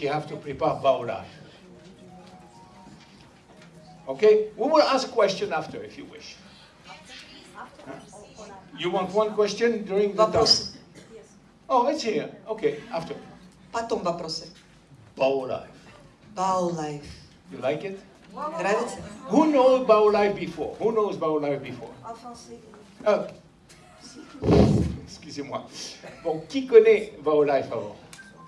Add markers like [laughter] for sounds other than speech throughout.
you have to prepare Bao life. Okay? We will ask a question after if you wish. Huh? You want one question during the Вопросы. talk? Oh, it's here. Okay, after. Потом вопросы. Bao life. Bao life. You like it? Нравится? Who knows Bao life before? Who knows Bao life before? Ah. Excusez-moi. Bon, qui connaît Bao life avant?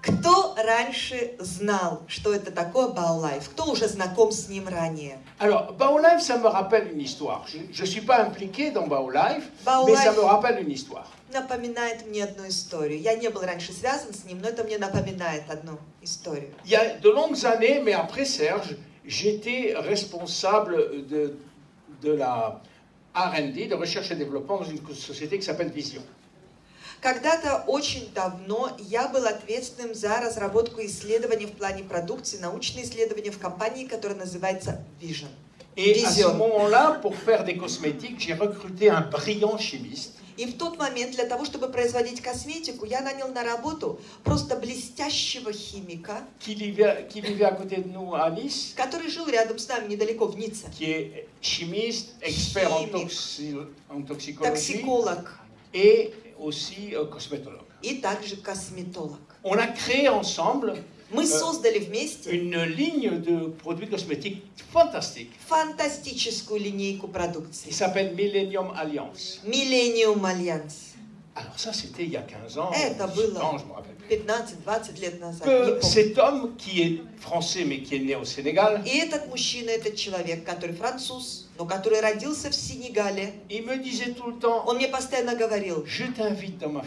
Кто раньше знал, что это такое Bao life? Кто уже знаком с ним ранее? Alors, Bao Life, ça me rappelle une histoire. Je ne suis pas impliqué dans Bao Life, Bao mais ça Life. me rappelle une histoire. Напоминает мне одну историю. Я не был раньше связан с ним, но это мне напоминает одну историю. Il y a de longues années, mais après Serge, j'étais responsable de, de la R&D, de recherche et développement, dans une société qui s'appelle Vision. Когда-то очень давно я был ответственным за разработку исследований в плане продукции, научные исследования в компании, которая называется Vision. Et à ce Vision. moment-là, pour faire des cosmétiques, j'ai recruté un brillant chimiste И в тот момент для того, чтобы производить косметику, я нанял на работу просто блестящего химика, qui vivait, qui vivait à côté de nous à Nice, который жил рядом с нами, недалеко, в Ницце. qui est chimiste, expert en, Chimique. toxi- en toxicologie Токсиколог et aussi euh, cosmétologue. и также косметолог. On a créé ensemble Мы Э, создали вместе une ligne de produits cosmétiques fantastique фантастическую линейку qui продукции. s'appelle Millennium Alliance. Millennium Alliance. Alors ça, c'était il y a 15 ans, Eh, t'as 18 было. ans, je me rappelle plus. 15-20 лет назад. не Que помню. cet homme qui est français mais qui est né au Sénégal, И этот мужчина, этот человек, который француз, Но который родился в Сенегале, temps, он мне постоянно говорил, je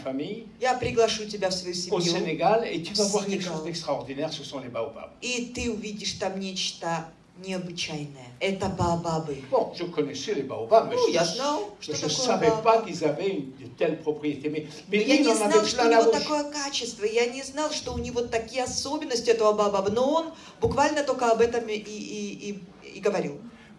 famille я приглашу тебя в свою семью, Sénégal et tu vas voir quelque Sénégal. chose d'extraordinaire, ce sont les baobabs. и ты увидишь там нечто необычайное. Это баобабы. Bon, je connaissais les baobabs, mais Ну, je я знал, je что ne такое savais pas qu'ils avaient une, de telles propriétés. Mais, mais Но lui, я не знал, что у него такое качество. Я не знал, что у него такие особенности этого баобаба. Но он буквально только об этом и, и, и, и говорил.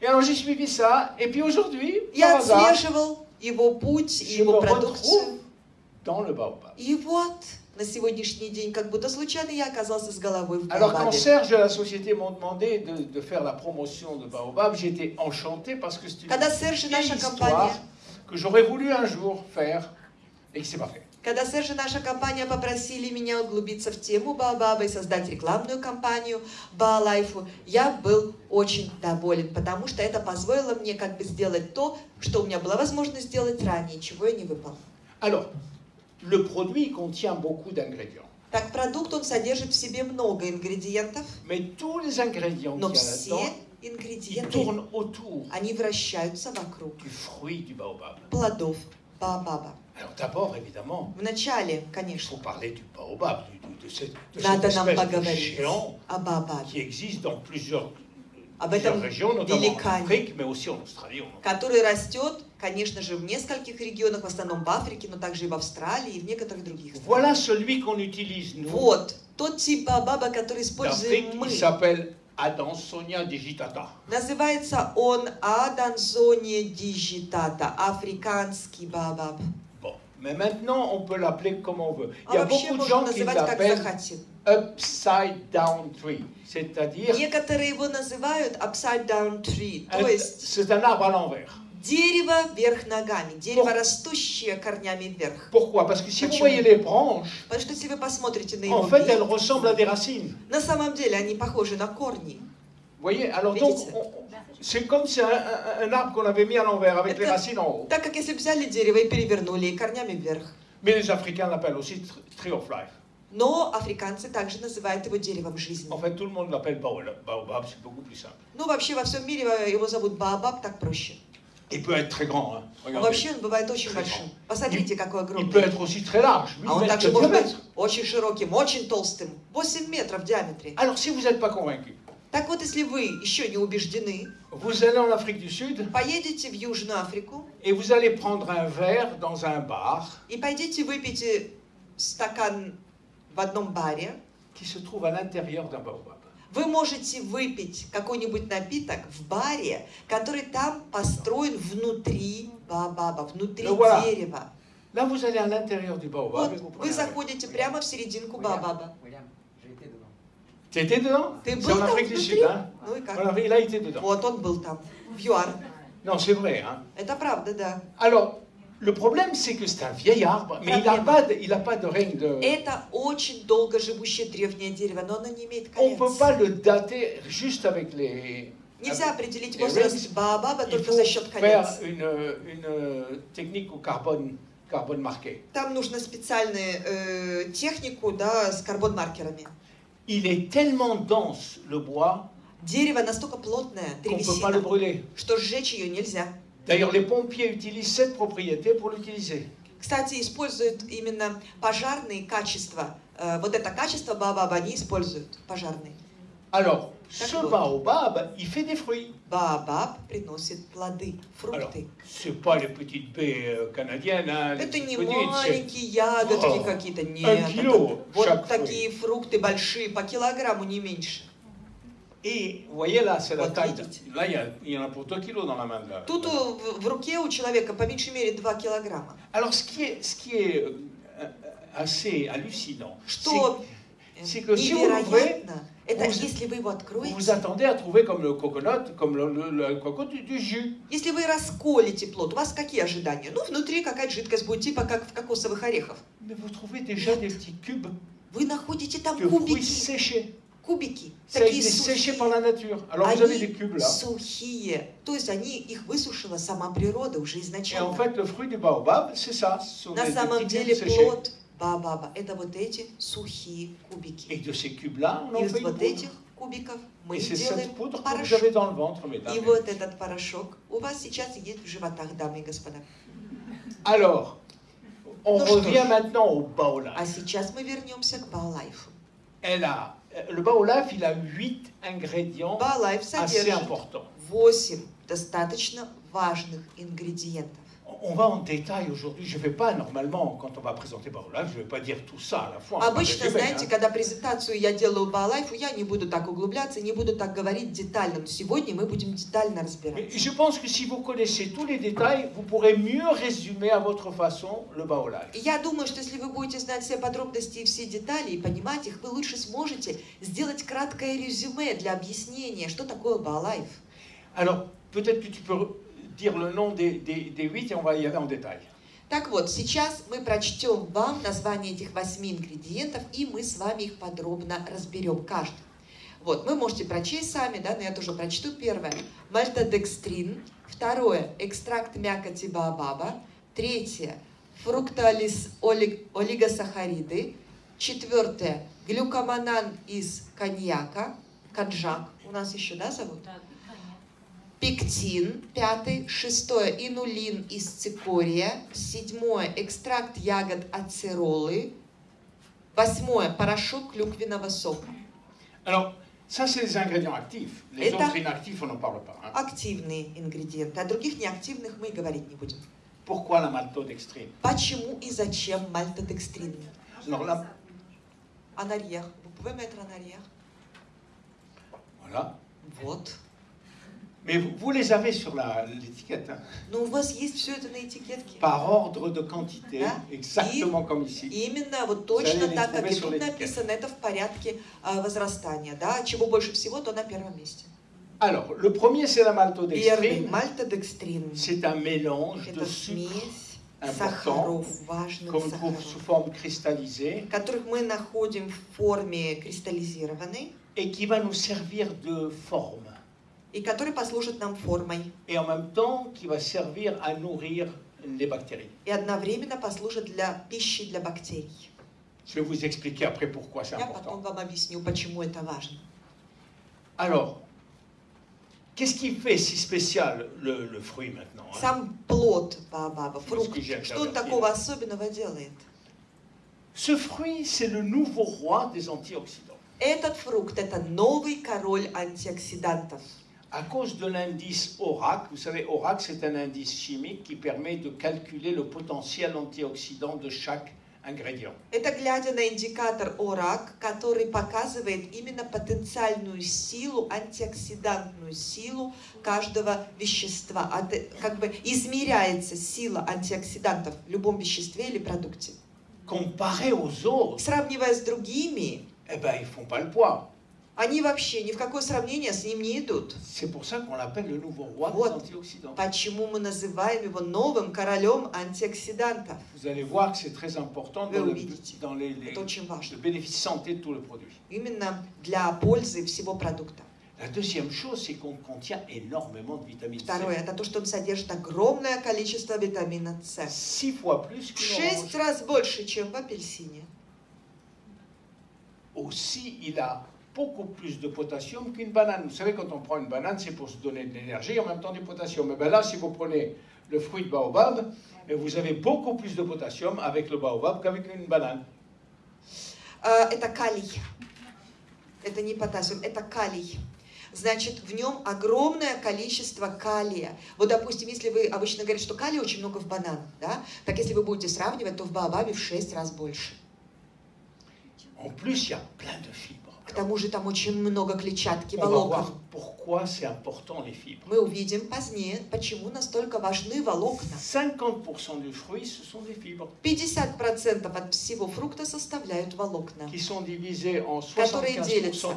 Et alors j'ai suivi ça, et puis aujourd'hui, Я par hasard, отслеживал его путь, je me его retrouve продукцию. dans le baobab. И вот на сегодняшний день, как будто случайно, я оказался с головой в Alors quand Баобабе. Serge de la société m'ont demandé de, de faire la promotion de Baobab, j'étais enchanté parce que c'est une Когда Серж и vieille наша histoire компания, que j'aurais voulu un jour faire et qui s'est pas fait. Когда Серж и наша компания попросили меня углубиться в тему Баобаба и создать рекламную кампанию Баалайфу, я был очень доволен, потому что это позволило мне как бы сделать то, что у меня была возможность сделать ранее, чего я не выполнил. Alors, le produit contient beaucoup d'ingrédients, Так, продукт, он содержит в себе много ингредиентов, mais tous les ingrédients но все ингредиенты, autour они вращаются вокруг du fruit du baobab. плодов Баобаба. Alors d'abord, évidemment, Вначале, конечно, надо нам поговорить о Баобабе, qui existe dans plusieurs, об этом великане. Afrique, mais aussi en Australie. on en который растет, конечно же, в нескольких регионах, в основном в Африке, но также и в Австралии и в некоторых других странах. Вот, тот тип баобаба, который используем мы. Adansonia digitata. Называется он Аданзония дижитата, африканский баобаб. Mais maintenant, on peut l'appeler comme on veut. Il А y a beaucoup de gens qui l'appellent upside down tree, c'est-à-dire Некоторые его называют upside down tree, то есть c'est un arbre à l'envers. дерево вверх ногами, дерево, растущее корнями вверх. Pourquoi Parce que si vous Почему? voyez les branches, Потому что если вы посмотрите на его en fait, elles ressemblent à des racines. на самом деле они похожи на корни. Vous voyez Alors donc, Видите? on- c'est comme si un, un- un arbre qu'on avait mis à l'envers avec Это- les racines en haut. Так как если взяли дерево и перевернули и корнями вверх. Mais les Africains l'appellent aussi tr- tree of life. Но африканцы также называют его деревом жизни. En fait, tout le monde l'appelle baobab, baobab, c'est beaucoup plus simple. Ну, вообще во всем мире его зовут Баобаб, так проще. Il peut être très grand. hein. А Regardez. Вообще он бывает очень Très большим. grand. Посмотрите, какой Il peut огромный. être aussi très large. huit А он mètres также de может быть diamètre. очень широким, очень толстым. 8 метров в диаметре. Alors, si vous n'êtes pas convaincu, Так вот, если вы еще не убеждены, vous allez en Afrique du Sud поедете в Южную Африку et vous allez prendre un verre dans un bar и пойдите выпейте стакан в одном баре, qui se trouve à l'intérieur d'un baobab. вы можете выпить какой-нибудь напиток в баре, который там построен внутри баобаба, внутри Ну, voilà. дерева. Là, vous allez à l'intérieur du baobab Вот vous вы заходите прямо в серединку баобаба. William, j'ai été dedans. Tu étais dedans Ты был en Afrique du? Sud, hein Ну и En как? Afrique- Il a été dedans. Вот он был там, в ЮАР. Non, c'est vrai. Hein Это правда, да. Alors, le problème, c'est que c'est un vieil arbre, mais il n'a Проблема. pas, de- il a pas de règne de... Это очень долго живущее древнее дерево, но оно не имеет On ne peut колец. pas le dater juste avec les... Нельзя определить возраст баобаба Il только faut за счет faire колец. une, une technique au carbone, carbone marqué. Там нужно специальную э, технику, да, с карбон-маркерами. Il est tellement dense, le bois, Дерево настолько плотное, древесина, что сжечь ее нельзя. D'ailleurs, les pompiers utilisent cette propriété pour l'utiliser. Кстати, используют именно пожарные качества. Э, вот это качество баобаба они используют, пожарные. Alors, ce baobab, il fait des fruits. Баобаб приносит плоды, Alors, фрукты. c'est pas les petites baies euh, canadiennes, hein, Это не маленькие ягодки какие-то, нет. это вот такие фрукты большие, по килограмму не меньше. Vous voyez là, c'est la Вот taille. Là, il y, en a pour 2 kilos dans la main. la- Тут в, руке у человека по меньшей мере 2 килограмма. Alors, ce qui est, ce qui est euh, euh, assez hallucinant, c'est э, c'est que si vous это vous- если вы его que vous откроете, attendez à trouver comme le coconut, comme le, le- le coco du, du jus. если вы расколите плод, у вас какие ожидания? Ну, внутри какая-то жидкость будет, типа как в кокосовых орехах. Mais vous trouvez déjà des petits cubes Вы находите там de кубики, séchés. кубики, Ça такие séché par la nature. Alors vous avez des Они cubes là. сухие. То есть они их высушила сама природа уже Et en изначально. fait, le fruit du baobab, c'est ça. На самом деле плод баобаба это вот эти сухие Et кубики. de ces cubes-là, on en Из fait вот этих кубиков мы Et делаем poudre que vous порошок. avez dans le ventre, mesdames. И вот этот порошок у вас сейчас есть в животах, дамы и господа. Alors, on Ну revient maintenant au baolaf. А сейчас мы вернемся к Баолайфу. Elle a, le baolaf, il a huit ingrédients Баолайф assez importants. 8 достаточно важных ингредиентов. On va en détail aujourd'hui. Je ne vais pas, normalement, quand on va présenter baolaf, je ne vais pas dire tout ça à la fois. Обычно, знаете, когда презентацию я делаю Баолайфу, я не буду так углубляться, не буду так говорить детально. Но сегодня мы будем детально Mais разбирать. je pense que si vous connaissez tous les détails, vous pourrez mieux résumer à votre façon le baolaf. И Я думаю, что если вы будете знать все подробности и все детали и понимать их, вы лучше сможете сделать краткое резюме для объяснения, что такое Баолайф. Alors, peut-être que tu peux dire le nom des, des, des huit et on va y aller en détail. Так вот, сейчас мы прочтем вам название этих восьми ингредиентов, и мы с вами их подробно разберем, каждый. Вот, вы можете прочесть сами, да, но я тоже прочту. Первое – мальтодекстрин. Второе – экстракт мякоти баобаба. Третье – фруктоолигосахариды. Четвертое – глюкоманан из коньяка, канжак. У нас еще, да, зовут? Пектин, пятый, шестое, инулин из цикория, седьмое, экстракт ягод ацеролы, восьмое, порошок клюквенного сока. Alors, ça, c'est les ingrédients actifs. Les Это- autres inactifs, on n'en parle pas. hein. Активные ингредиенты, а других неактивных мы и говорить не будем. Pourquoi la maltodextrine Почему и зачем мальтодекстрин? Alors là, Анарьях. Vous pouvez mettre en arrière? voilà. Вот. Mais vous, vous les avez sur la- l'étiquette, hein, Но у вас есть все это на этикетке. par ordre de quantité, Да. exactement comme ici. И Именно вот Vous точно allez les так, как trouver и sur тут l'étiquette. написано, это в порядке а, возрастания, да, чего больше всего, то на первом месте. Alors, le premier, c'est la Первый maltodextrine. мальтодекстрин. C'est un mélange de Это sucre смесь important, сахаров, важных qu'on trouve sous сахаров, forme cristallisée, которых мы находим в форме кристаллизированной et qui va nous servir de forme. И которые послужат нам формой Et en même temps, qui va servir à nourrir les bactéries. и одновременно послужат для пищи для бактерий. Je vais vous expliquer après pourquoi c'est Я потом important. вам объясню, почему это важно. Alors, qu'est-ce qui fait si spécial le, le fruit maintenant hein Сам плод баобаба, фрукт, что он такого особенного делает? Ce fruit, c'est le nouveau roi des antioxydants. Этот фрукт – это новый король антиоксидантов. À cause de l'indice ORAC, vous savez, ORAC, c'est un indice chimique qui permet de calculer le potentiel antioxydant de chaque ingrédient. Это глядя на индикатор ОРАК, который показывает именно потенциальную силу, антиоксидантную силу каждого вещества. А Как бы измеряется сила антиоксидантов в любом веществе или продукте. Comparé aux autres, Сравнивая с другими, eh ben, ils font pas le poids. Они вообще ни в какое сравнение с ним не идут. Вот. Почему мы называем его новым королем антиоксидантов? Вы увидите. Это очень важно. Именно для пользы всего продукта. La deuxième chose, c'est qu'on contient énormément de vitamine C. Второе, это то, что он содержит огромное количество витамина С. Six fois plus В qu'une шесть раз больше, чем в апельсине. Aussi, il a beaucoup plus de potassium qu'une banane. Vous savez, quand on prend une banane, c'est pour se donner de l'énergie et en même temps du potassium. Et bien là, si vous prenez le fruit de baobab, eh, vous avez beaucoup plus de potassium avec le baobab qu'avec une banane. А, Это калий. Это не потассиум, это калий. Значит, в нем огромное количество калия. Вот, допустим, если вы обычно говорите, что калия очень много в бананах, да, так если вы будете сравнивать, то в баобабе в 6 раз больше. En plus, il y a plein de fibres. К тому же там очень много клетчатки, волокон. Мы увидим позднее, почему настолько важны волокна. 50% du fruit, ce sont des fibres 50% от всего фрукта составляют волокна. Которые 75% делятся.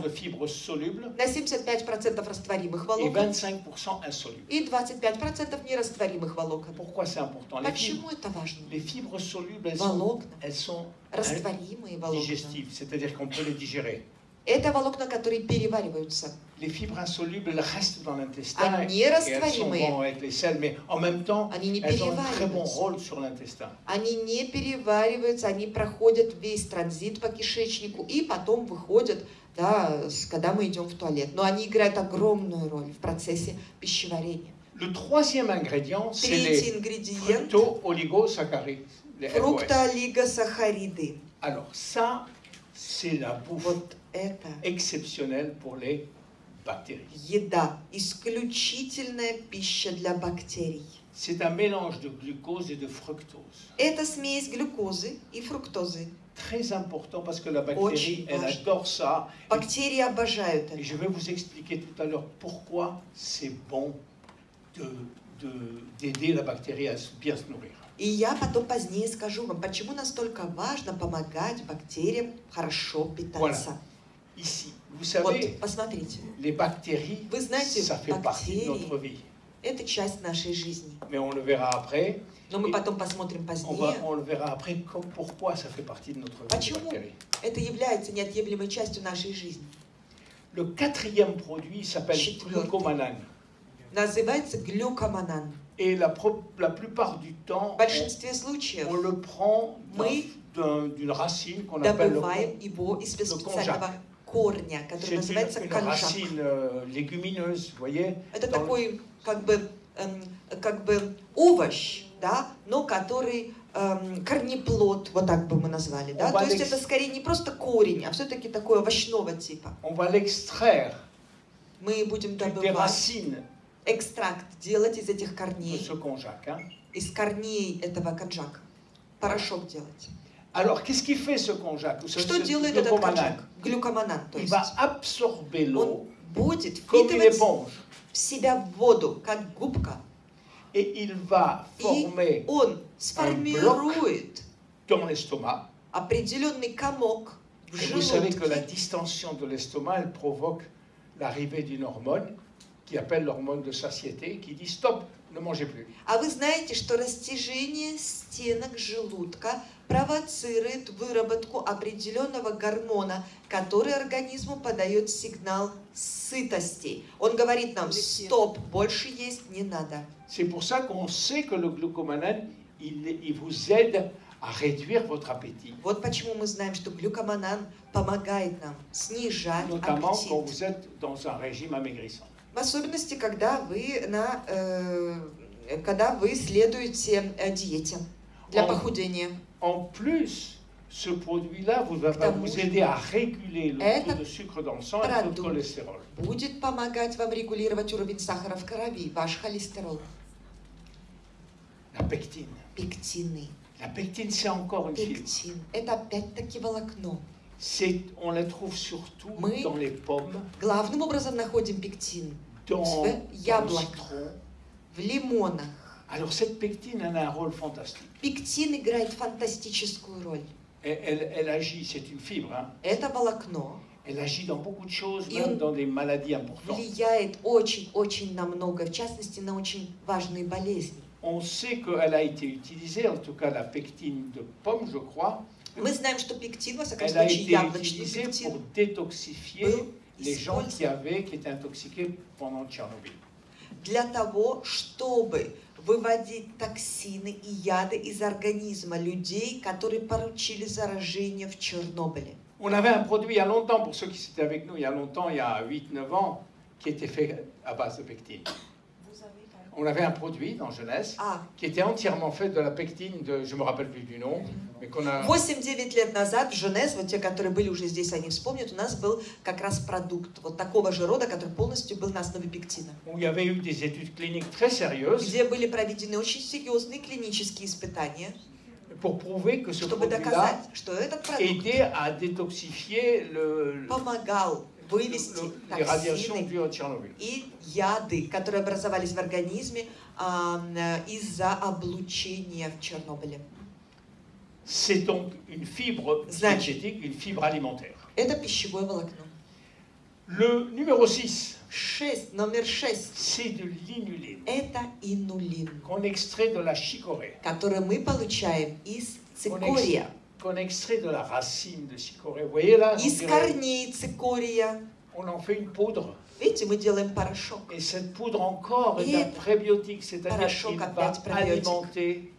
На 75% растворимых волокон 25% insolubles. и 25% нерастворимых волокон. Почему это важно? Волокна, растворимые волокна. Это волокна, которые перевариваются. Les fibres insolubles, restent dans l'intestin А et elles sont vont avec les mais en même temps, они не elles ont un très bon перевариваются. rôle sur l'intestin. Они не перевариваются, они проходят весь транзит по кишечнику и потом выходят, да, когда мы идем в туалет. Но они играют огромную роль в процессе пищеварения. Le troisième ingrédient, c'est les fructo-oligosaccharides, фруктоолигосахариды. Alors ça, c'est la bouffe Вот это les bactéries. еда, исключительная пища для бактерий. C'est un mélange de glucose et de fructose. Это смесь глюкозы и фруктозы. Très important parce que la bactérie, elle adore ça. Бактерии обожают Et это. je vais vous expliquer tout à l'heure pourquoi c'est bon de- de- d'aider la bactérie à bien se nourrir. И я потом позднее скажу вам, почему настолько важно помогать бактериям хорошо питаться. Ici, vous Вот, savez, посмотрите, les bactéries, вы знаете, ça fait partie de notre бактерии vie. – это часть нашей жизни. Mais on le verra après. Но мы И потом посмотрим On, va, позднее. on le verra après comme- pourquoi ça fait partie de notre vie. les Почему? bactéries. Это является неотъемлемой частью нашей жизни. Le quatrième produit s'appelle Четвертый. glucomanane. Называется глюкоманан. Et la, pro- la plupart du temps, В большинстве случаев on, on le prend d'un- Мы d'un- d'une racine qu'on appelle le добываем его из le специального Корня, который называется vous voyez Это такой как бы, эм, как бы овощ, да, но который эм, корнеплод, вот так бы мы назвали, да. То есть это скорее не просто корень, а все-таки такой овощного типа. Мы будем добывать экстракт, делать из этих корней, из корней этого конжака, порошок делать. Alors, qu'est-ce qui fait ce konjac Vous savez, Что ce делает этот glucomanane конжак? Глюкоманан, то Il есть. va absorber l'eau Он будет comme une впитывать éponge в себя воду, как губка, et il va и former он сформирует dans l'estomac. определенный комок в Et vous savez que la желудке. distension de l'estomac, elle provoque l'arrivée d'une hormone qui appelle l'hormone de satiété, qui dit stop, ne mangez plus. А вы знаете, что растяжение стенок желудка Провоцирует выработку определенного гормона, который организму подает сигнал сытости. Он говорит нам, стоп, больше есть не надо. C'est pour ça qu'on sait que le glucomanane, il, il vous aide à réduire votre appétit, Вот почему мы знаем, что глюкоманан помогает нам снижать notamment quand аппетит. vous êtes dans un régime amaigrissant. В особенности, когда вы, на, э, когда вы следуете э, диете для Он- похудения. En plus, ce produit-là vous va Потому vous что aider à réguler le этот taux de sucre dans le sang et le taux de продукт cholestérol. будет помогать вам регулировать уровень сахара в крови, ваш холестерол, La pectine. пектины. La pectine, c'est encore une fibre. Пектин – это опять-таки волокно. C'est, on la trouve surtout Мы- dans les pommes, Главным образом находим пектин dans, в dans le яблоках, citron. в лимонах. Alors cette pectine, elle a un rôle fantastique. Пектин играет фантастическую роль. Elle, elle- elle agit, c'est une fibre, hein. Это волокно elle agit dans beaucoup de choses, Et même dans des maladies importantes. влияет очень-очень на много, в частности, на очень важные болезни. On sait qu'elle a été utilisée, en tout cas la pectine de pomme, je crois, Мы знаем, что пектин, во всяком elle a случае, été яблочный utilisée pour пектин, détoxifier был les gens qui avaient, qui étaient intoxiqués pendant Tchernobyl. для того, чтобы выводить токсины и яды из организма людей, которые получили заражение в Чернобыле. On avait un produit il y a longtemps, pour ceux qui étaient avec nous il y a longtemps, il y a 8-9 ans, qui était fait à base de pectine. On avait un produit dans Jeunesse А, qui était entièrement fait de la pectine de, je me rappelle plus du nom, mais qu'on a, 8-9 лет назад в вот те, которые были уже здесь, они вспомнят, у нас был как раз продукт вот такого же рода, который полностью был на основе пектина, où il y avait eu des études cliniques très sérieuses. Где были проведены очень серьезные клинические испытания, pour prouver que ce чтобы доказать, что этот продукт aidait à détoxifier le, помогал вывести les radiations токсины и яды, которые образовались в организме м, из-за облучения в Чернобыле. C'est donc une fibre Значит. diététique, une fibre alimentaire. Это пищевое волокно. Le numéro 6, 6, номер 6. c'est de l'inuline Это инулин, qu'on extrait de la chicorée, который мы получаем из цикория, qu'on extrait de la racine de chicorée. Vous voyez là, on, из корней цикория. on en fait une poudre. Видите, мы делаем порошок. Et cette poudre encore Et est un prébiotique, c'est-à-dire порошок qu'il va опять пробиотик. alimenter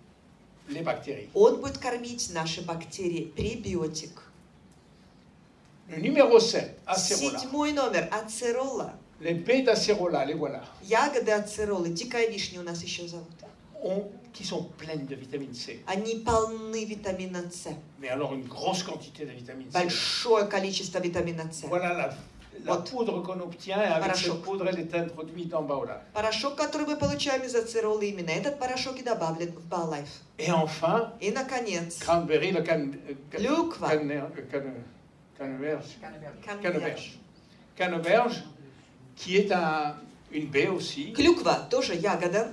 les bactéries. Он будет кормить наши бактерии. Пребиотик. Le numéro 7, acérola. Седьмой номер. Ацерола. Les baies d'acérola, les voilà, Ягоды ацеролы. Дикая вишня у нас еще зовут. ont- qui sont pleines de vitamine C. Они полны витамина С. Mais alors une grosse quantité de vitamine C. Большое количество витамина С. Voilà la, la Вот. poudre qu'on obtient. Avec Порошок. cette poudre, elle est introduite en baola. Порошок, который мы получаем из ацеролы, именно этот порошок и добавлен в Балайф. Et enfin, И, наконец, cranberry, le can, euh, can- Клюква. canne- le canne- canneberge. конверж. Canneberge. Canneberge, qui est un- une baie aussi, Клюква тоже ягода,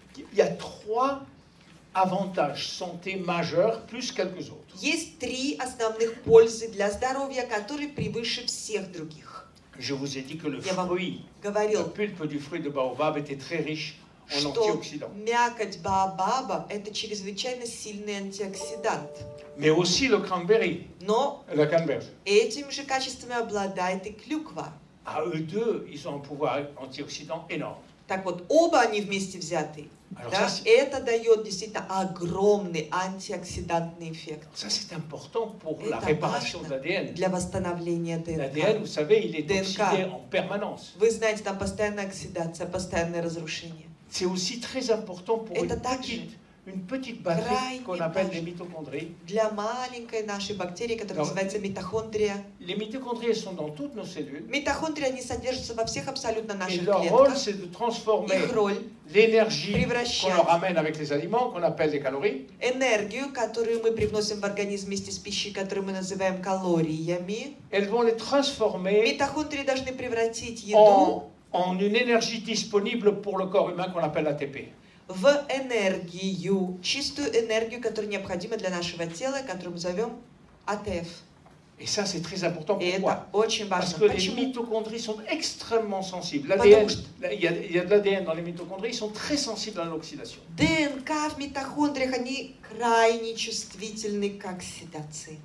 il y a trois avantages santé majeurs, plus quelques autres. Есть три основных пользы для здоровья, которые превыше всех других. Je vous ai dit que le fruit, говорил, pulpe du fruit de baobab était très riche en antioxydants. мякоть баобаба – это чрезвычайно сильный антиоксидант. Mais aussi le cranberry, Но la canneberge. этими же качествами обладает и клюква. À eux deux, ils ont un pouvoir antioxydant énorme. Так вот, оба они вместе взяты. Да, ça, это дает действительно огромный антиоксидантный эффект ça, important pour la réparation vache, l'ADN. для восстановления L'ADN, ДНК. vous savez, il est DNK. oxydé en permanence. Вы знаете, там постоянная оксидация, постоянное разрушение. C'est aussi très important pour Это также une petite batterie крайне qu'on appelle важно. les mitochondries. Для маленькой нашей бактерии, которая Но- называется митохондрия. Les mitochondries sont dans toutes nos cellules. Митохондрии, они содержатся во всех абсолютно Et наших leur rôle, клетках. c'est de transformer Их роль l'énergie qu'on превращать leur amène avec les aliments, qu'on appelle des calories, энергию, которую мы привносим в организм вместе с пищей, которую мы называем калориями. elles vont les transformer Митохондрии должны превратить еду en, en une énergie disponible pour le corps humain qu'on appelle ATP. В энергию, чистую энергию, которая необходима для нашего тела, которую мы зовем АТФ. Et ça, c'est très important. И Pourquoi это очень Parce важно. que les Почему? mitochondries sont extrêmement sensibles. Потому L'ADN, что- il y a, il y a de l'ADN dans les mitochondries, ils sont très sensibles à l'oxydation. ДНК в митохондриях, они крайне чувствительны к оксидации.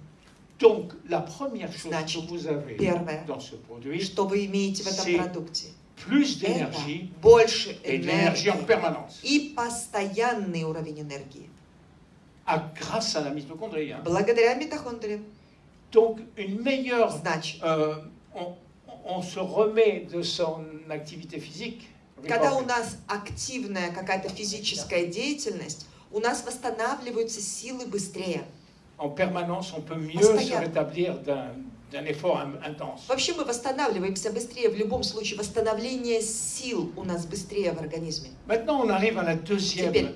Donc, la première chose Значит, que vous avez первое, dans ce produit, что вы имеете в этом продукте, plus d'énergie больше l'énergie en энергии permanence. и постоянный уровень энергии. Ah, grâce à la mitochondrie. hein. Благодаря митохондриям. Donc, une meilleure. Значит, euh, on, on se remet de son activité physique. когда у нас активная какая-то физическая деятельность, у нас восстанавливаются силы быстрее. En permanence, on peut mieux Постоянно. se rétablir d'un Вообще мы восстанавливаемся быстрее. В любом случае восстановление сил у нас быстрее в организме. Теперь.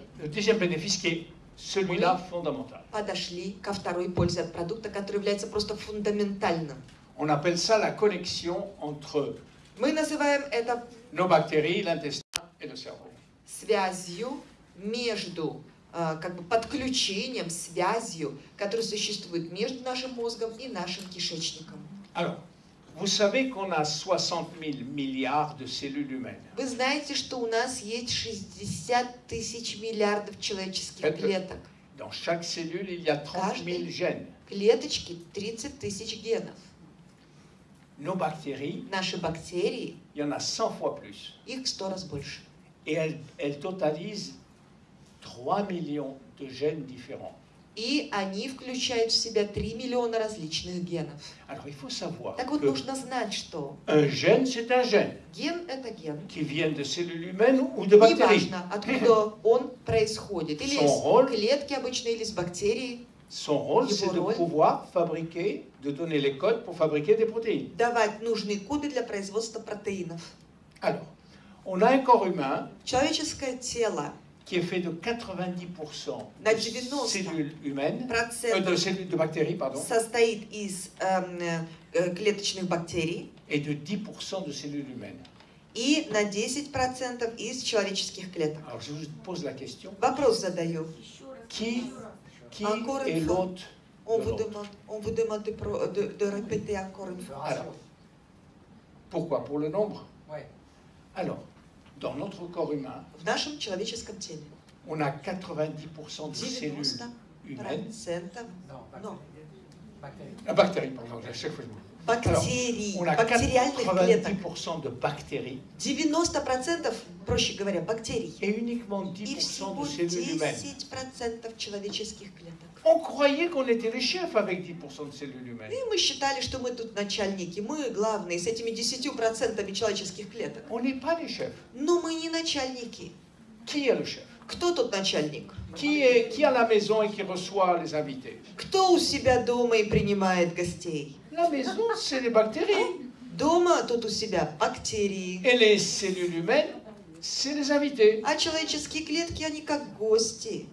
celui-là fondamental. Подошли ко второй пользе от продукта, который является просто фундаментальным. On appelle ça la connexion entre Мы называем это nos bactéries, l'intestin et le cerveau. связью между как бы подключением, связью, которая существует между нашим мозгом и нашим кишечником. Alors, vous savez qu'on a 60 000 milliards de cellules humaines. Вы знаете, что у нас есть 60 тысяч миллиардов человеческих Это- клеток. Dans chaque cellule, il y a 30 000 gènes. Клеточки 30 тысяч генов. Nos bactéries, Наши бактерии, il y en a 100 fois plus. их в 100 раз больше. Et elles, elles totalisent 3 millions de gènes différents. И они включают в себя 3 миллиона различных генов. Alors, il faut savoir Так вот, que нужно знать, что un gène, c'est un gène ген – это ген. qui vient de cellules humaines ou de bactéries. Неважно, откуда он происходит. Или Son из rôle. клетки обычно, или из бактерий. Son rôle, Его c'est de роль. pouvoir fabriquer, de donner les codes pour fabriquer des protéines. Давать нужные коды для производства протеинов. Alors, on a un corps humain Человеческое тело, qui est fait de 90% На de 90. cellules humaines, euh, процент de cellules de bactéries, pardon, состоит из эм, э, клеточных бактерий et de 10% de cellules humaines. и на 10% из человеческих клеток. Alors, je vous pose la question Вопрос задаю. qui, qui Encore une est fois. l'hôte On de vous l'autre demande, on vous demande de, pro- de- de répéter encore une fois. Alors, pourquoi Pour le nombre Ouais. Alors, dans notre corps humain, В нашем человеческом теле on a 90% de cellules 90% humaines. Non, Non. bactéries. La bactérie, pardon, à chaque fois je me- бактерий, On a бактериальных клеток. 90% de bactéries 90%, проще говоря, бактерий. et uniquement И 10% всего de cellules humaines. 10% человеческих клеток. On croyait qu'on était les chefs avec 10% de cellules humaines. И мы считали, что мы тут начальники, мы главные с этими 10% человеческих клеток. On n'est pas les chefs. Но мы не начальники. Qui est le chef Кто тут начальник? qui est, qui à la maison et qui reçoit les invités Кто у себя дома и принимает гостей? La maison, c'est les bactéries. Дома тут у себя бактерии. Et les cellules humaines, c'est les invités. А человеческие клетки, они как гости.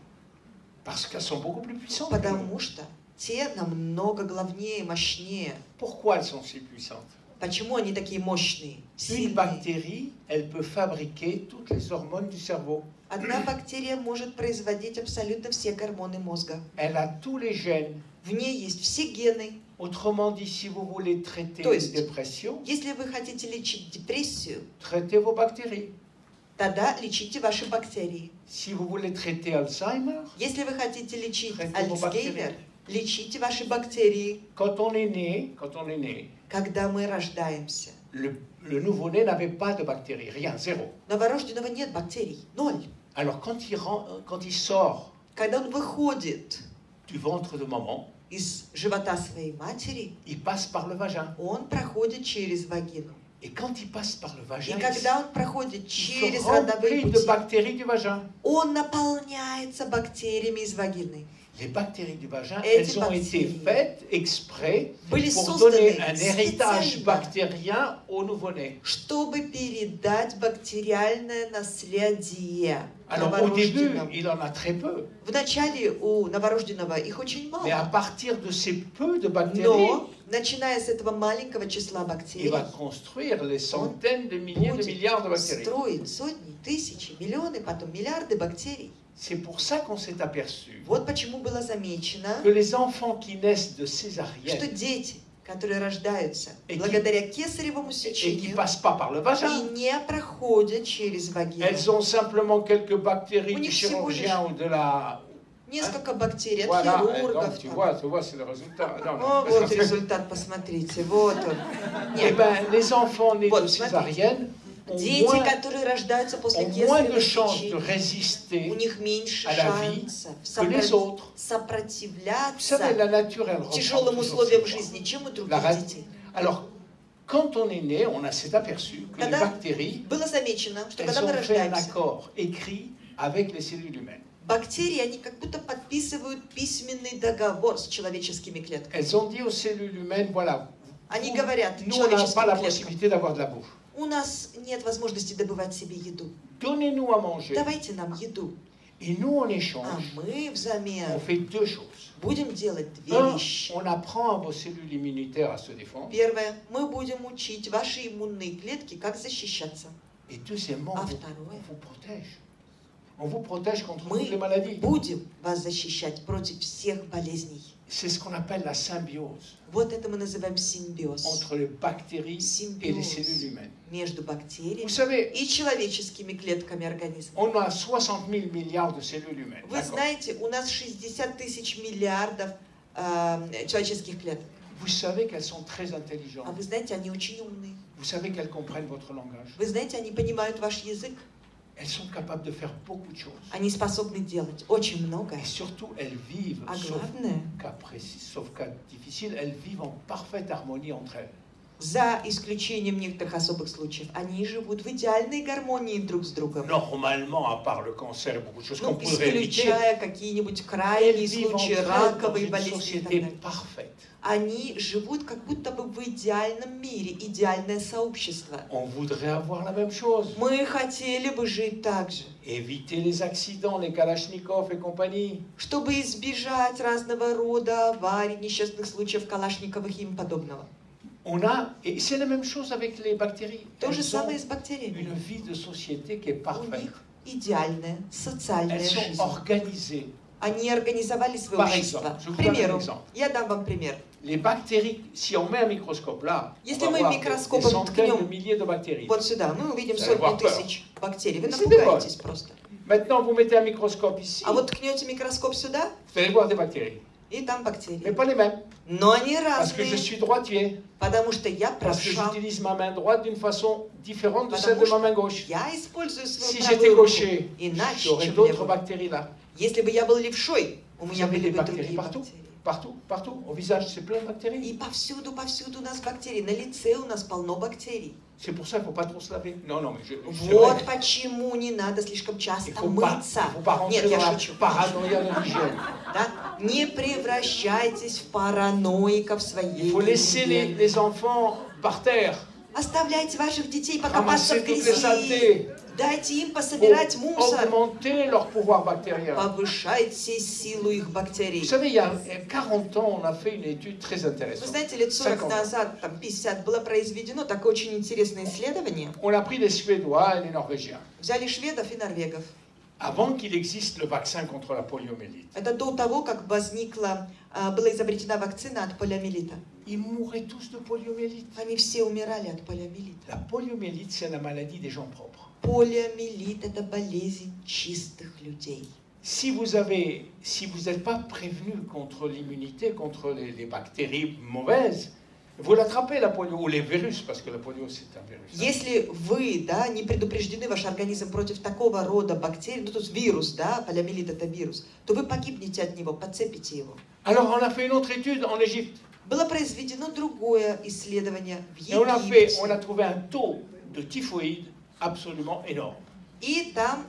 Потому что те намного главнее, мощнее. Pourquoi elles sont si puissantes Почему они такие мощные, Une сильные? bactérie, elle peut fabriquer toutes les hormones du cerveau. Одна бактерия может производить абсолютно все гормоны мозга. Elle a tous les gènes. В ней есть все гены. Autrement dit, si vous voulez traiter То une есть- dépression, Если вы хотите лечить депрессию, traitez vos bactéries. Тогда лечите ваши бактерии. Si vous voulez traiter Alzheimer, Если вы хотите лечить Альцгеймер, лечите ваши бактерии. Quand on est né, quand on est né, Когда мы рождаемся, le, le nouveau-né n'avait pas de bactéries, rien, zéro. новорожденного нет бактерий, ноль. Alors quand il, rend- quand il sort Когда он выходит du ventre de maman, из живота своей матери, il passe par le vagin. он проходит через вагину. И когда он проходит через родовые пути, он наполняется бактериями из вагины. Les bactéries du vagin, elles ont été faites exprès pour donner un héritage bactérien au nouveau-né. чтобы передать бактериальное наследие Alors au début, il en a très peu. Вначале у новорожденного их очень Mais à мало. partir de ces peu de bactéries, начиная с этого маленького числа il бактерий, va construire les centaines de milliers de milliards de bactéries. строить сотни, тысячи, миллионы, потом миллиарды бактерий. C'est pour ça qu'on s'est aperçu Вот почему было замечено, que les enfants qui naissent de что césarienne, дети, которые рождаются И ки- благодаря кесаревому et qui сечению ne passent pas par le и vagin. не проходят через вагину. Elles ont simplement quelques bactéries У du них всего лишь chirurgien ou de la... Несколько бактерий от Voilà, et хирургов. donc tu там. vois, tu vois, c'est le résultat. Non, О, mais- вот результат, посмотрите, вот он. Eh [laughs] Нет, ben, les enfants nés Вот, de césarienne ont дети, которые рождаются после сечения, у них меньше шансов сопротив- сопротивляться тяжелым условиям жизни, чем у других детей. Quand on est né, on s'est aperçu que les bactéries, elles ont fait un accord écrit avec les cellules humaines. бактерии, они как будто подписывают письменный договор с человеческими клетками. Elles ont dit aux cellules humaines, voilà, Они говорят nous, on n'a pas la possibilité d'avoir de la bouffe. У нас нет возможности добывать себе еду. Donnez-nous à manger. Давайте нам еду. Et nous, en А échange, мы on взамен fait deux choses. будем делать две Un, вещи. on apprend à vos cellules immunitaires à se défendre. Первое, мы будем учить ваши иммунные клетки, как защищаться. Et deuxièmement, А второе, on vous protège. On vous protège contre Мы toutes les maladies. будем вас защищать против всех болезней. C'est ce qu'on appelle la symbiose Вот это мы называем симбиоз. entre les bactéries et les cellules Симбиоз humaines. между Vous бактериями savez, и человеческими клетками организма. on a 60 000 milliards de cellules humaines. Вы знаете, у нас 60 тысяч миллиардов э, человеческих клеток. Vous savez qu'elles sont très А intelligentes. вы знаете, они очень умные. Vous savez qu'elles comprennent votre langage. Вы знаете, они понимают ваш язык. Elles sont capables de faire beaucoup de choses. Они способны делать очень многое. Et surtout, elles vivent, А sauf cas précis, sauf cas difficile, elles vivent en parfaite harmonie entre elles. за исключением некоторых особых случаев, они живут в идеальной гармонии друг с другом. Normalement, à part le cancer beaucoup de choses qu'on Ну, pourrait éviter, исключая какие-нибудь крайние случаи, une болезни société parfaite. Они живут как будто бы в идеальном мире, идеальное сообщество. On voudrait avoir la même chose. Мы хотели бы жить так же, Éviter les accidents, les kalachnikovs et compagnie. чтобы избежать разного рода аварий, несчастных случаев Калашниковых и им подобного. On a, et c'est la même chose avec les bactéries. То же самое с бактериями. une vie de société qui est У parfaite. них идеальная социальная Elles sont жизнь. organisées. Они организовали свое Par общество. exemple, К примеру, я дам вам пример. Les bactéries, si on met un microscope là, Если мы микроскопом ткнем de. Вот сюда мы увидим сотни тысяч бактерий. Вы напугаетесь просто. Maintenant, vous mettez un microscope ici, А вот ткнете микроскоп сюда, vous allez voir des bactéries. и там Mais бактерии. pas les mêmes. Но они Parce que je разные, suis droitier. потому что я Parce que правша. j'utilise ma main droite d'une façon différente de Потому celle de что ma main gauche. Я использую Si свою j'étais правую руку gaucher, иначе, j'aurais чем d'autres левую. bactéries là. Если бы я был левшой, у Vous меня avez были des бы bactéries другие partout. бактерии. Partout, partout. Au visage, c'est plein de bactéries. И повсюду, повсюду у нас бактерии. На лице у нас полно бактерий. C'est pour ça qu'il ne faut pas trop se laver. Non, non, mais je. c'est Вот почему не надо слишком часто faut мыться. il faut pas rentrer Нет, я шучу. Да? Не превращайтесь в параноиков своей Il faut laisser les, les enfants par terre. Оставляйте ваших детей покопаться Ramasser в les грязи. Дайте им пособирать мусор. leur pouvoir bactérien. Повышайте силу их Vous бактерий. savez, il y a 40 ans, on a fait une étude très Вы intéressante. знаете, лет 40 50. назад, там 50, было произведено такое очень интересное исследование. On a pris des Suédois et des Norvégiens. Взяли шведов и норвегов. Avant qu'il existe le vaccin contre la poliomyélite, Это до того, как возникла, а, была изобретена вакцина от полиомиелита. ils mouraient tous de poliomyélite. Они все умирали от полиомиелита. La poliomyélite, c'est la maladie des gens propres. Полиомиелит – это болезнь чистых людей. Si vous avez, si vous n'êtes pas prévenu contre l'immunité, contre les, les bactéries mauvaises, vous l'attrapez la polio ou les virus, parce que la polio c'est un virus. Если вы да, не предупреждены, ваш организм против такого рода бактерий, ну то есть вирус, да, полиомиелит это вирус, то вы погибнете от него, подцепите его. Alors on a fait une autre étude en Égypte Было произведено другое исследование в et on a fait, Египте. on a trouvé un taux de typhoïde absolument énorme. И там,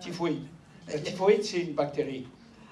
Typhoïde. La typhoïde c'est une bactérie.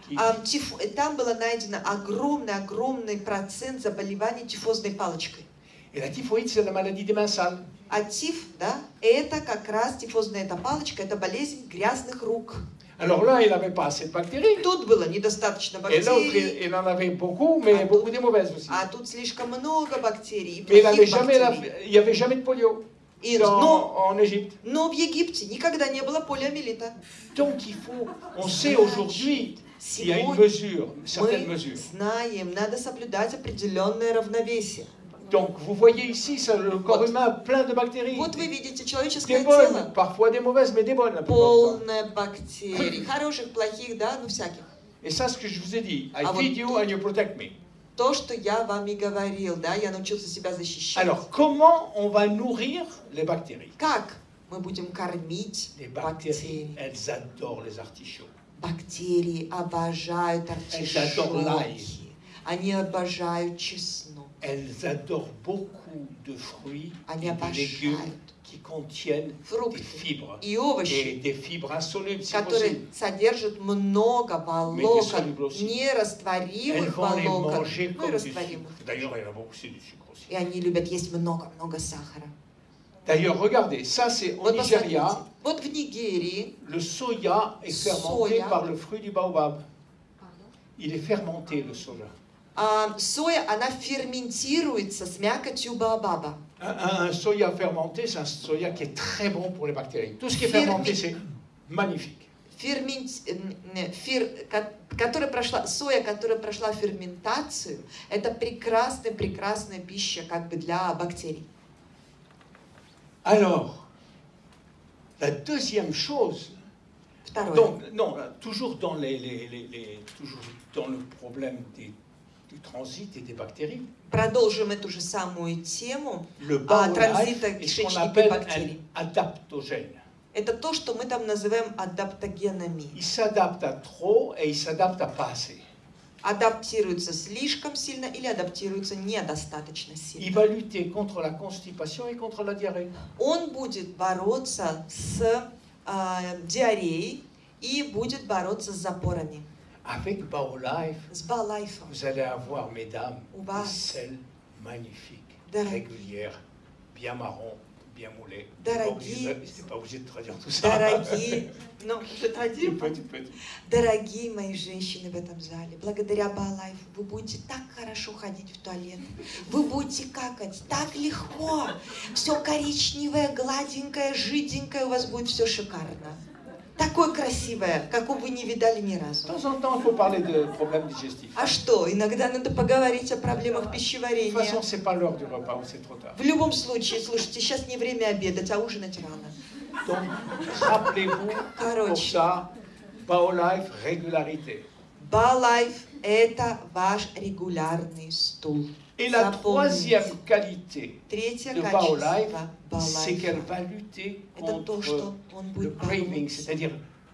qui- тиф- там было найдено огромный-огромный процент заболеваний тифозной палочкой. Et la typhoïde c'est la maladie des mains sales. А тиф, да, это как раз тифозная эта палочка, это болезнь грязных рук. Alors là il n'avait pas assez de bactéries. Тут было недостаточно Et бактерий, il, il en avait beaucoup, mais Ah, beaucoup des mauvaises aussi. а тут слишком много бактерий, Mais il плохих jamais, la- il n'y avait jamais de polio И, dans- но, en Égypte. но в Египте никогда не было полиомиелита. Donc il faut, on sait aujourd'hui qu'il y a une mesure, certaines mesures. знаем, надо соблюдать определенное равновесие. Donc vous voyez ici, ça, le corps Вот. humain plein de bactéries. Вот вы видите Des человеческое bonnes, тело, parfois des mauvaises, mais des bonnes la полное бактерий, хороших, плохих, да, ну всяких. Et ça, ce que je vous ai dit, I Ah, feed вот you тут- and you protect me. То, что я вам и говорил, да, я научился себя защищать. Alors, comment on va nourrir les bactéries Как мы будем кормить Les bactéries, бактерии? elles adorent les artichauts. Бактерии обожают adorent l'ail. артишоки. Они обожают чеснок. Elles adorent beaucoup de fruits Они et de légumes обожают qui contiennent des фрукты fibres. и Et овощи, des fibres insolubles, si которые possible. содержат много solubles волокон, aussi. Elles нерастворимых vont les волокон, manger ну и comme du растворимых. sucre. D'ailleurs, il y en a beaucoup, c'est du sucre aussi. И они любят есть много-много сахара. D'ailleurs, regardez, ça c'est au Вот Nigeria. посмотрите, вот в Нигерии Le soya est fermenté Soya. par le fruit du baobab. Il est fermenté, le soja. А, соя, она ферментируется с мякотью баобаба. Un, un- un soya fermenté, c'est un soya qui est très bon pour les bactéries. Tout ce qui est Fermi- fermenté, c'est magnifique. Фермент, м, м, фер- ко- которая прошла, соя, которая прошла ферментацию, это прекрасная, прекрасная пища как бы для бактерий. Alors, la deuxième chose, donc, non, toujours dans, les, les- les- les- toujours dans le problème des- Продолжим эту же самую тему. ce qu'on кишечника бактерий. Это то, что мы там называем адаптогенами. Адаптируется слишком сильно или адаптируется недостаточно сильно. Он будет bороться с а, диареей и будет бороться с запорами. Avec С балайфом. vous allez avoir, mesdames, des selles magnifiques, régulières, bien marron, bien moulées. Дорогие. Je pas obligé de traduire tout ça. Дорогие, ну, [laughs] tu peux. Дорогие мои женщины в этом зале, благодаря Балайфу вы будете так хорошо ходить в туалет. Вы будете какать так легко. Все коричневое, гладенькое, жиденькое, у вас будет все шикарно. Такое красивое, какого вы не видали ни разу. А что, иногда надо поговорить о проблемах пищеварения. В любом случае, слушайте, сейчас не время обедать, а ужинать рано. Короче, Baolife, régularité. Балайф – это ваш регулярный стул. Et la Запомните. troisième qualité Третье de качество Baolife, c'est qu'elle Балайфа va lutter это то, contre что он le будет craving, бороться c'est-à-dire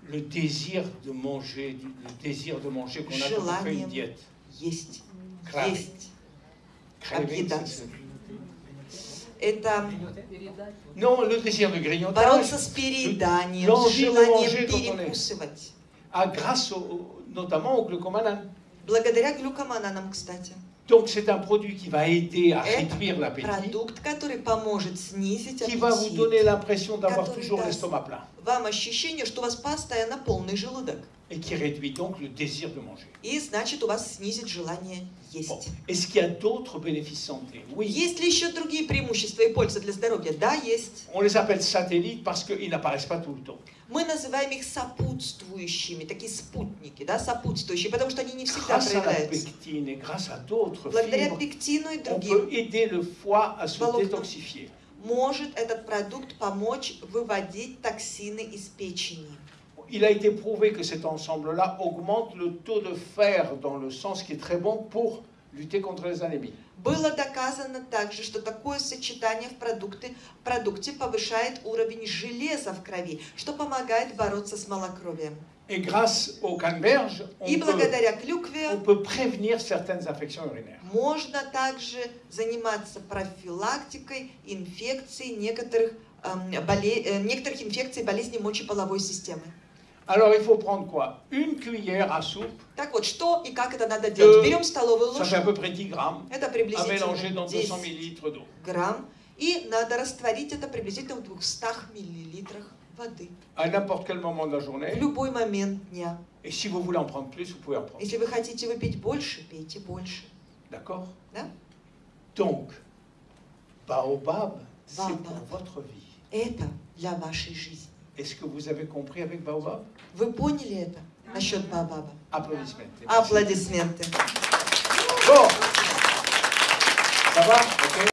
le désir de manger, du- le désir de manger qu'on a quand on fait une Желанием. diète. есть, Craving. есть. Craving, Объедаться. c'est- Это Non, le désir de grignotage, бороться с перееданием, с l'envie de желанием manger quand on est- перекусывать. ah, grâce au- notamment au glucomanane. Благодаря глюкомананам, кстати. donc c'est un produit qui va aider à réduire l'appétit, qui va vous donner l'impression d'avoir toujours l'estomac plein. Вам ощущение, что у вас постоянно полный желудок. et qui réduit donc le désir de manger. И значит, у вас снизит желание Bon. есть. Est-ce qu'il y a d'autres bénéfices santé Oui. Есть ли еще другие преимущества и пользы для здоровья? Да, есть. On les appelle satellites parce qu'ils n'apparaissent pas tout le temps. Мы называем их сопутствующими, такие спутники, да, сопутствующие, потому что они не всегда Grâce проявляются. pectine grâce à Благодаря пектину и on другим peut aider le foie à se détoxifier. Может этот продукт помочь выводить токсины из печени. Il a été prouvé que cet ensemble-là augmente le taux de fer dans le sang, ce qui est très bon pour lutter contre les anémies. Было доказано также, что такое сочетание в продукты, продукте повышает уровень железа в крови, что помогает бороться с малокровием. Et grâce au canneberge, on И peut, благодаря on клюкве peut prévenir certaines infections urinaires. можно также заниматься профилактикой инфекций некоторых, эм, боле- э, некоторых инфекций болезней мочеполовой системы. Alors il faut prendre quoi Une cuillère à soupe, Так вот, что и как это надо делать? Берем столовую ça fait à ложку, peu près 10 grammes, это à mélanger приблизительно dans 200 10 millilitres d'eau. грамм, и надо растворить это приблизительно в 200 миллилитрах воды À n'importe quel moment de la в journée. любой момент дня. Et si vous voulez en prendre plus, vous pouvez en prendre. Если вы хотите выпить больше, пейте больше. D'accord Да? Donc, Baobab, c'est Baobab. pour votre vie. Это для вашей жизни. Est-ce que vous avez compris avec Baobab Вы поняли это насчет Бабаба? Applaudissements. Аплодисменты. Bon. va Ok